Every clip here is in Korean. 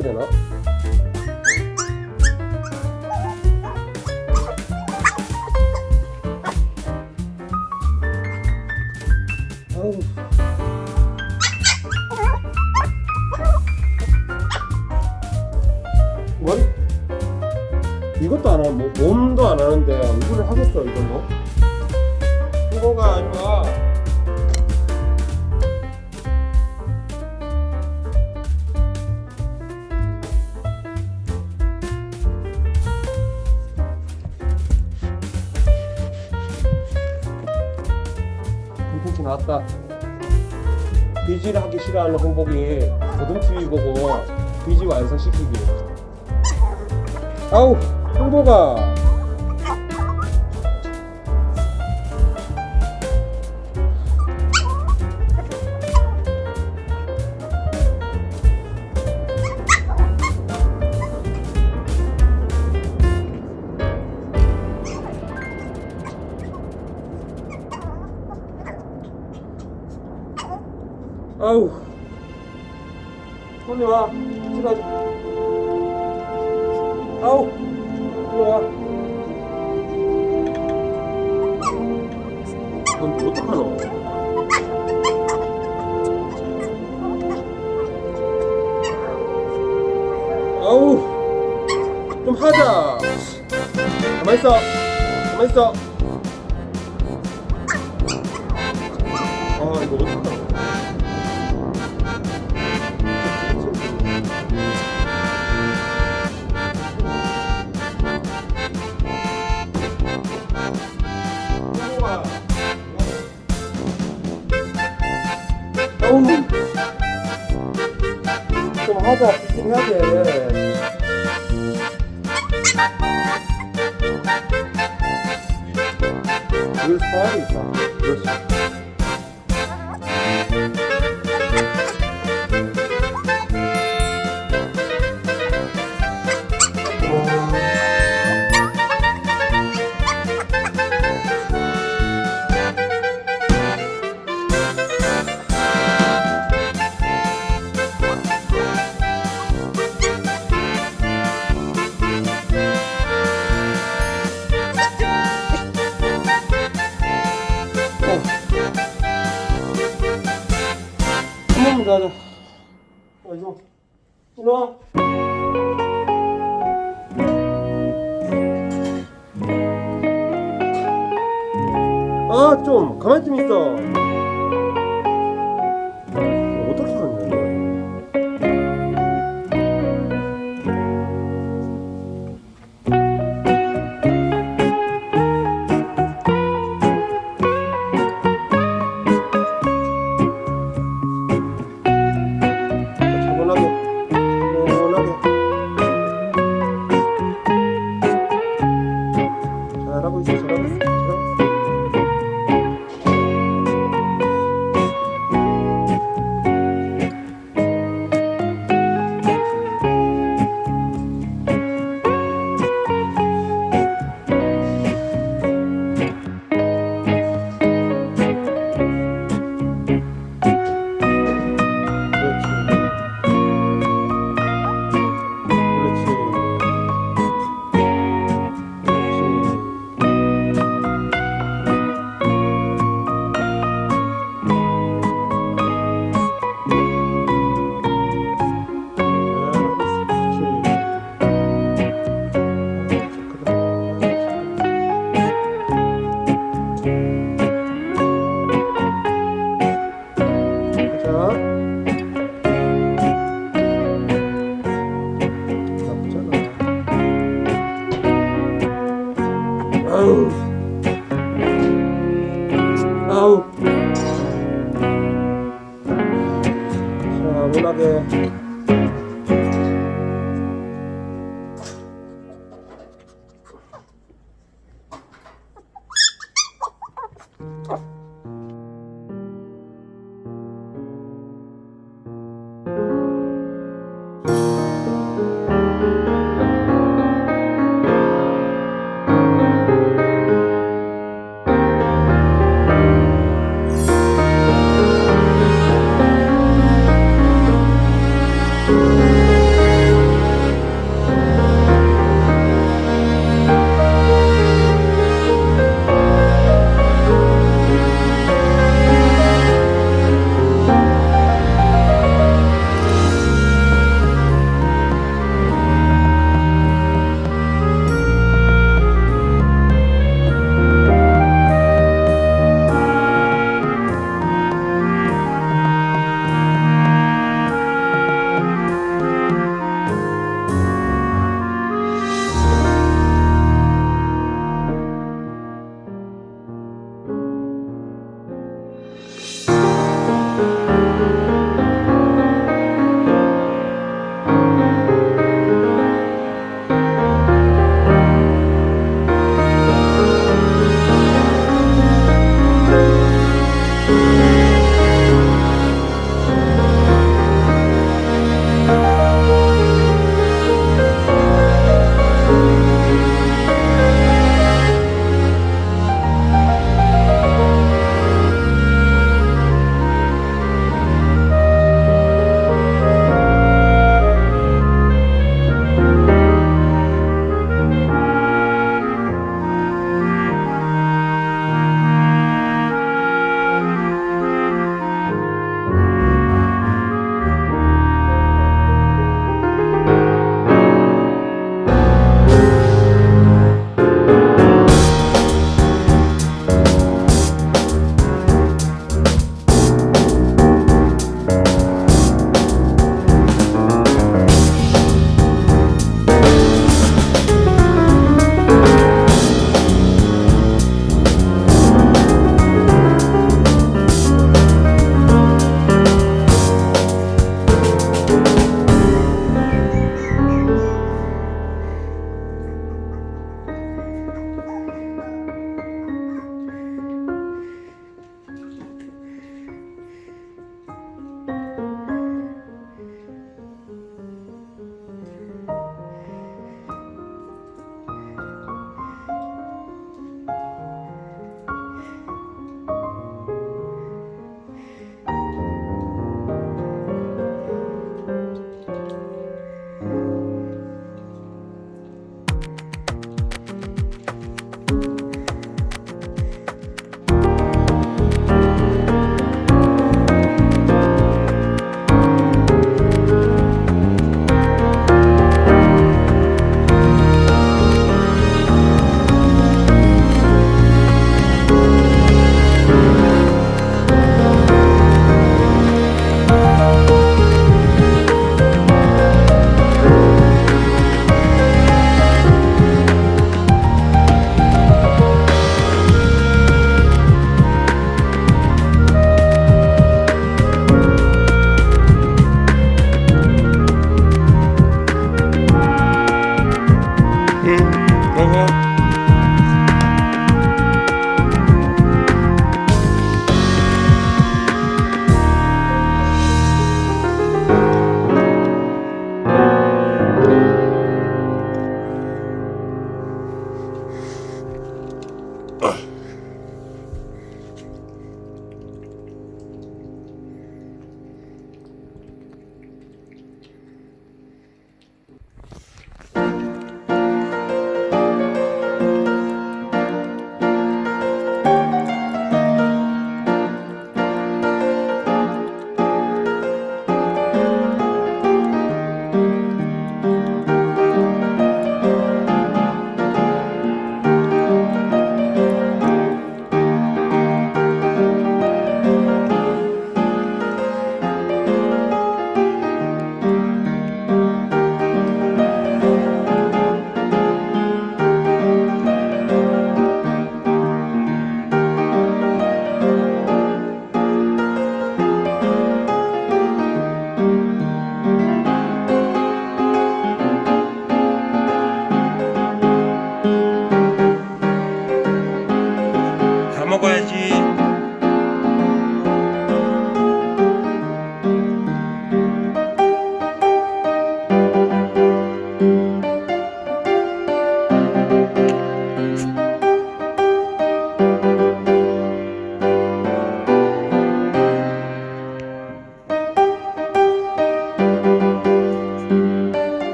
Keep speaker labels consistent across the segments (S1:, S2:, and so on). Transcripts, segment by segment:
S1: してな。 홍복이 나왔다. 비지를 하기 싫어하는 홍복이 고등추위 보고 비지 완성시키기. 아우 홍복아 走嘛！走嘛！走哈子，明天走。 일로 일로 아좀 가만히 좀 있어.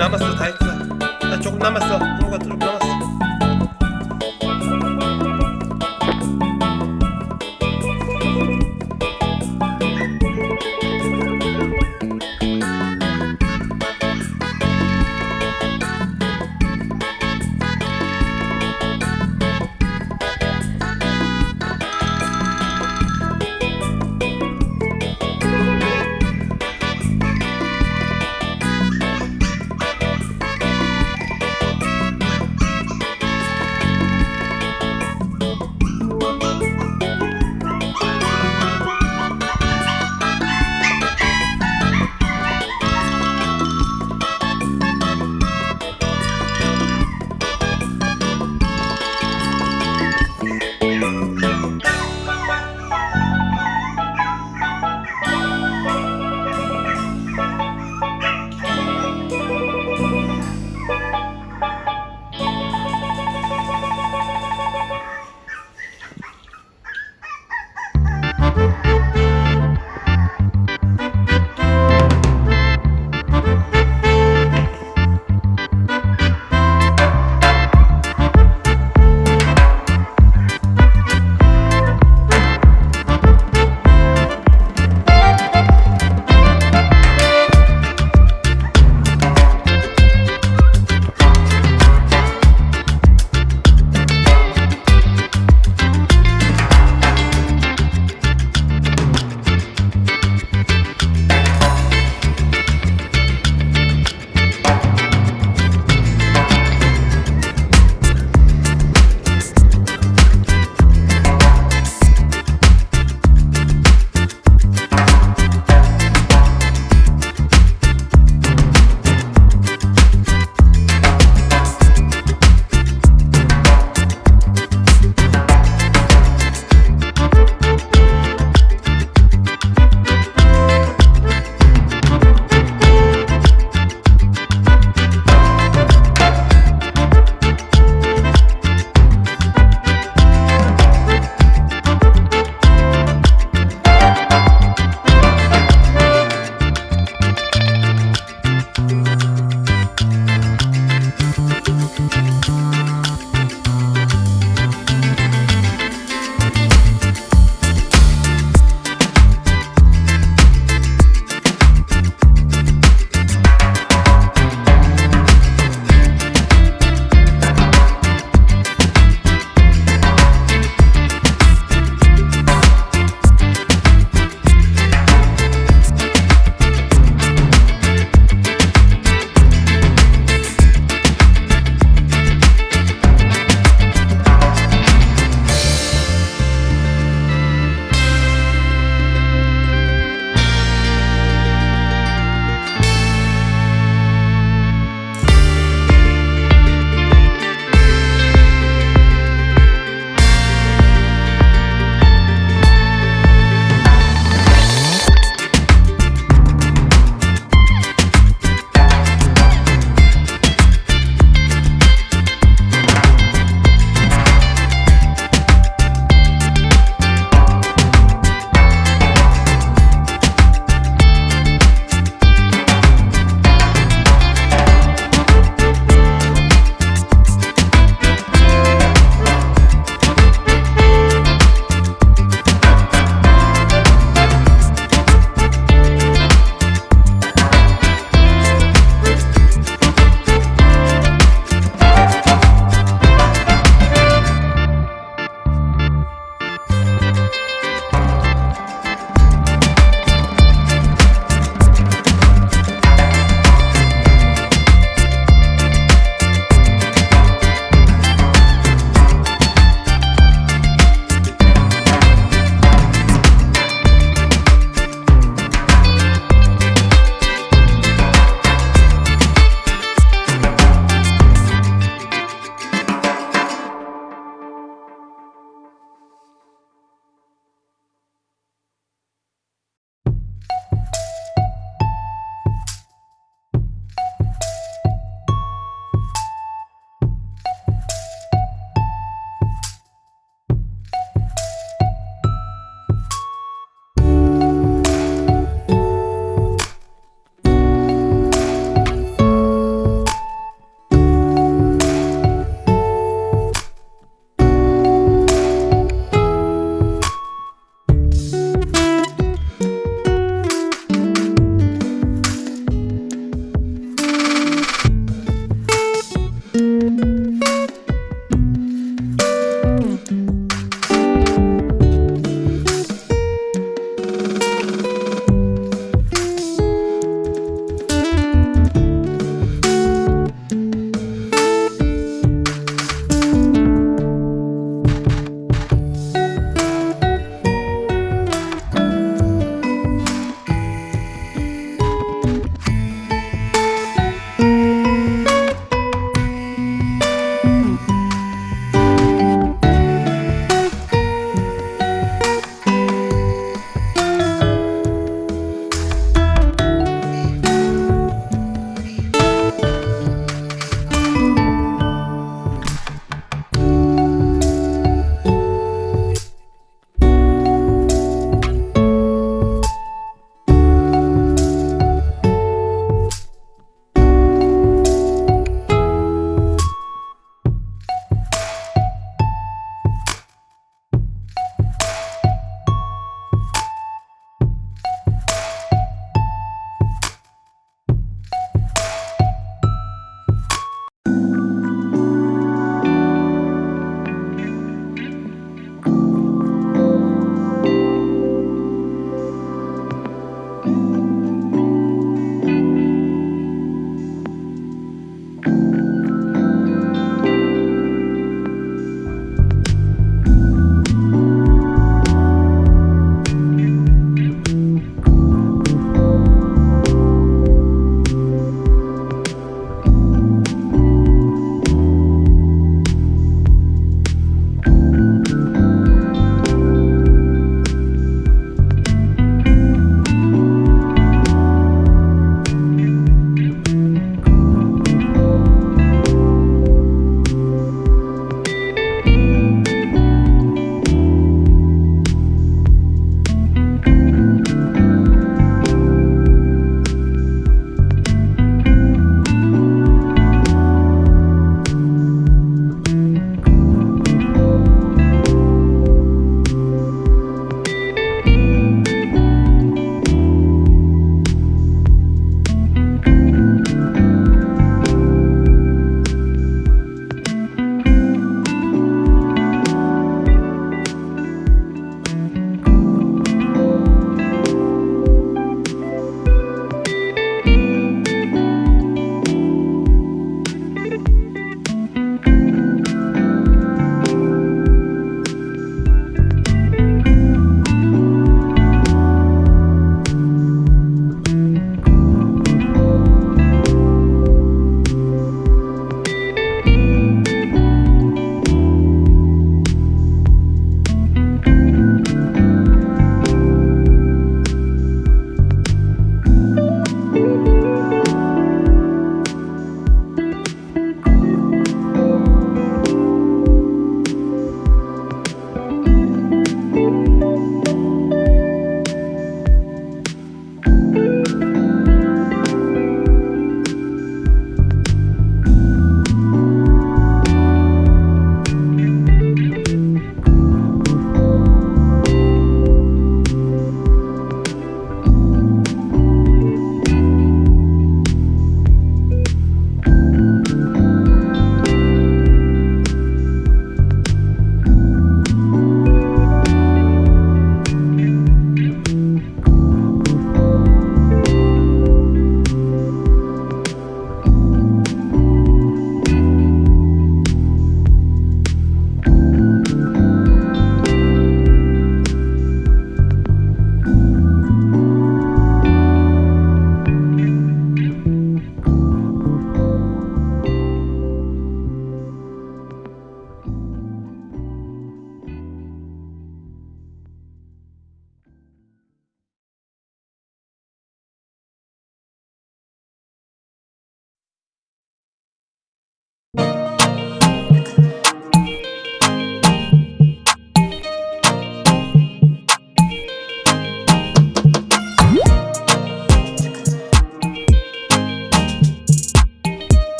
S1: 남았어 다 했어. 나 조금 남았어. 아무것도